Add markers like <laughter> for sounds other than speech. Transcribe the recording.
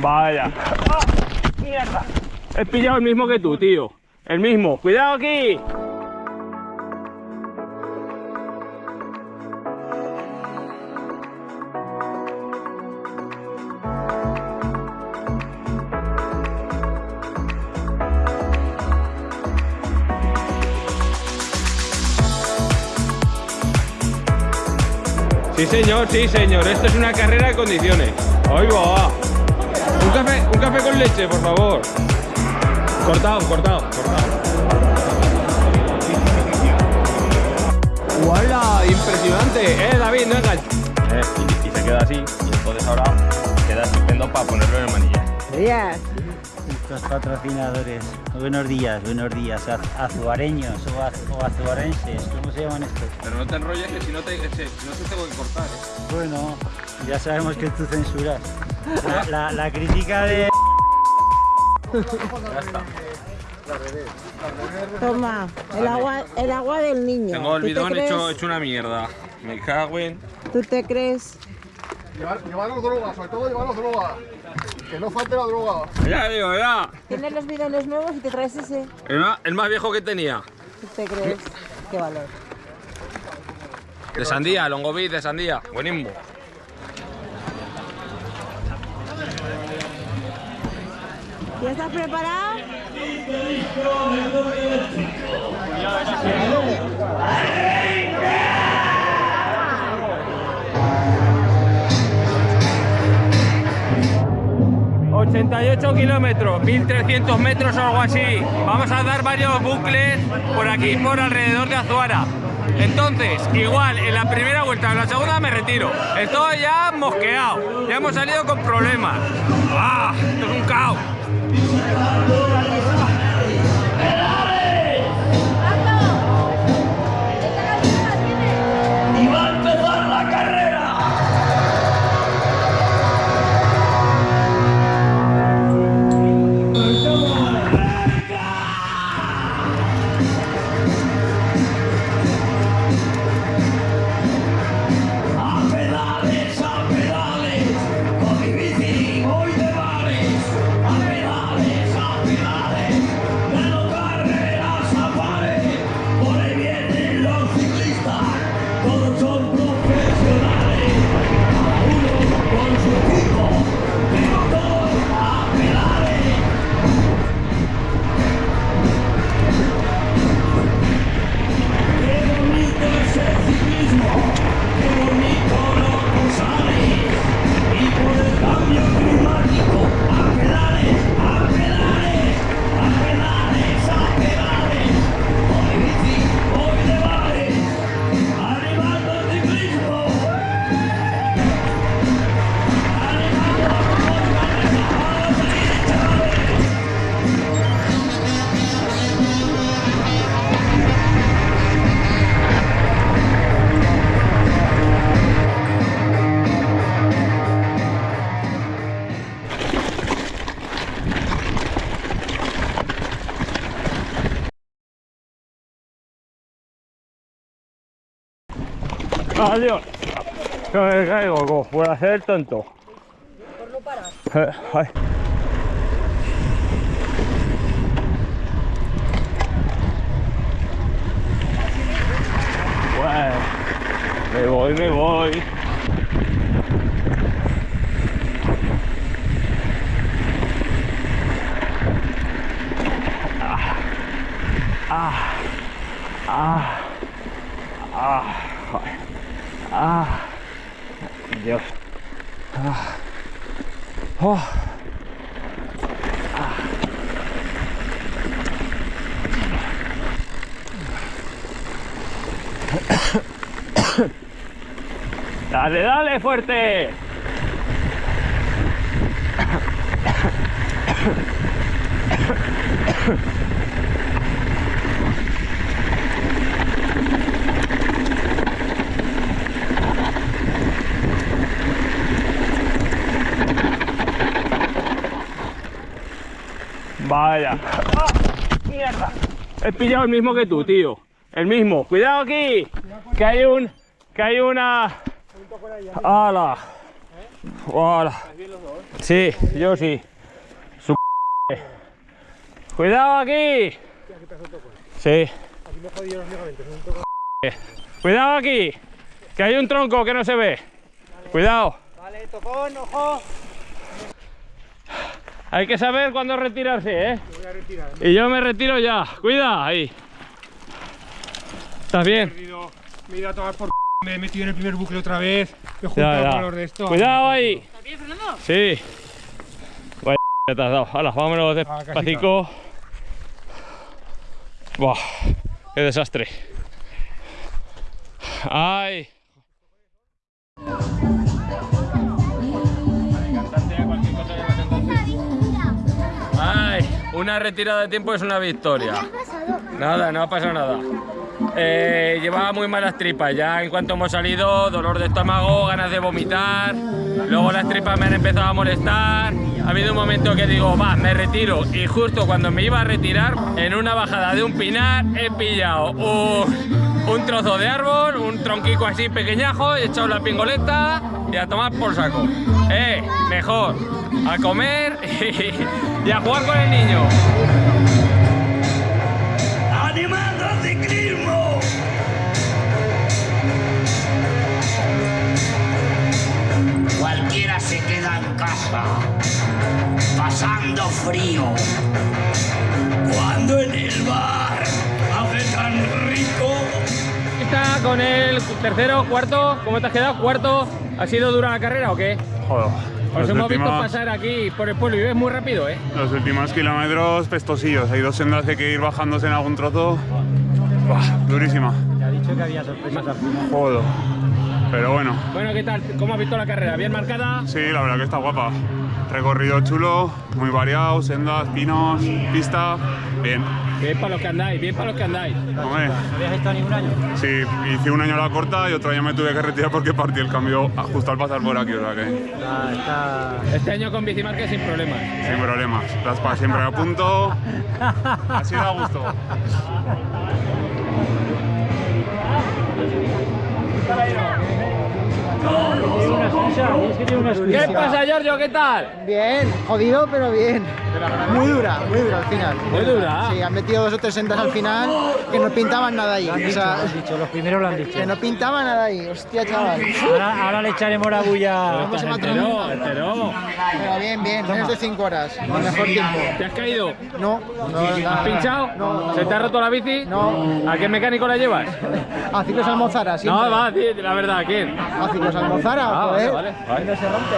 Vaya. ¡Mierda! He pillado el mismo que tú, tío. El mismo. ¡Cuidado aquí! Sí, señor, sí, señor. Esto es una carrera de condiciones. Ahí va. Leche, por favor. Cortado, cortado, cortado. ¡Hola! Impresionante. Eh, David, no enganches. Eh, y, y se queda así. Y entonces ahora queda estupendo para ponerlo en el manillar. Días. Nuestros patrocinadores. Buenos días, buenos días. Az- Azuareños o, az- o azuarenses, ¿cómo se llaman estos? Pero no te enrolles que si no te, si no te tengo que cortar. ¿eh? Bueno, ya sabemos que tú censuras. La, la- la crítica de... Ya está. Toma, el agua, el agua del niño. Tengo el ¿Tú te bidón hecho, hecho una mierda. Me cago en. ¿Tú te crees? Llevar, llevaros droga, sobre todo llevaros droga. Que no falte la droga. Ya digo, ya. Tienes los bidones nuevos y te traes ese. El más, el más viejo que tenía. ¿Tú te crees? Qué valor. De sandía, longoví de sandía. Buenísimo. ¿Ya estás preparado? ...88 kilómetros, 1300 metros o algo así. Vamos a dar varios bucles por aquí, por alrededor de Azuara. Entonces, igual, en la primera vuelta en la segunda me retiro. Estoy ya mosqueado. Ya hemos salido con problemas. ¡Ah! Esto es un caos. Hãy subscribe cho kênh Ghiền Mì Gõ Để không bỏ lỡ những video hấp dẫn Adiós. Que me caigo co, por hacer el tonto. Por no parar. ay. Bueno, me voy, me voy. Dios. Ah. Oh. <coughs> Dale, dale, fuerte. Vaya. ¡Ah! ¡Mierda! He pillado el mismo que tú, tío. El mismo. Cuidado aquí. Que hay un... Que hay una... ¡Hala! Hola. Sí, yo sí. Su Cuidado aquí. Sí. Cuidado aquí. Que hay un tronco que no se ve. Cuidado. Vale, tocón, ojo. Hay que saber cuándo retirarse, ¿eh? Y yo me retiro ya. Cuida, ahí. ¿Estás bien? Me he ido a tomar por c***, me he metido en el primer bucle otra vez, me he juntado Ya, ya. con los de esto. Cuidado ahí. ¿Estás bien, Fernando? Sí. Vaya te has dado. Hala, vámonos Ah, despacito. Buah, qué desastre. Ay. Una retirada de tiempo es una victoria. Nada, no ha pasado nada. Eh, llevaba muy malas tripas, ya en cuanto hemos salido, dolor de estómago, ganas de vomitar, luego las tripas me han empezado a molestar, ha habido un momento que digo, va, me retiro, y justo cuando me iba a retirar, en una bajada de un pinar, he pillado un, un trozo de árbol, un tronquico así pequeñajo, he echado la pingoleta y a tomar por saco. Eh, mejor, a comer <laughs> y, a jugar con el niño. ¡Animando ciclismo! Cualquiera se queda en casa, pasando frío. Con el tercero, cuarto, ¿cómo te has quedado? Cuarto, ¿ha sido dura la carrera o qué? Joder. Os hemos visto pasar aquí por el pueblo y ves muy rápido, ¿eh? los últimos kilómetros pestosillos. Hay dos sendas que hay que ir bajándose en algún trozo. Buah, durísima. Te ha dicho que había sorpresas al final. Joder. Pero bueno, Bueno, ¿qué tal? ¿Cómo has visto la carrera? ¿Bien marcada? sí, la verdad que está guapa. Recorrido chulo, muy variado, sendas, pinos, pista. Bien. Bien para los que andáis, bien para los que andáis. Hombre, ¿No habías estado ningún año? sí, hice un año a la corta y otro año me tuve que retirar porque partí el cambio justo al pasar por aquí, o sea que Ah, está... Este año con bicimarca sin problemas. sin problemas. Las pa siempre a punto. Así da gusto. ¿Qué pasa, Giorgio? ¿Qué tal? Bien, jodido, pero bien. Muy dura, muy dura al final. Muy dura. Sí, han metido dos o tres sendas al final que no pintaban nada ahí. Lo han O dicho, lo sea, han dicho, los primeros lo han dicho. que no pintaba nada ahí. Hostia, chaval. Ahora, ahora le echaremos la bulla. Vamos a matar. Pero bien, bien, menos de cinco horas. El mejor tiempo. ¿Te has caído? No, no, ¿Has pinchado? No. ¿Se te ha roto la bici? No. ¿A qué mecánico la llevas? A ciclos Almozara, siempre. No, va, la verdad, ¿a quién? A ciclos Almozara, Ah, joder. vale, vale. No se rompe.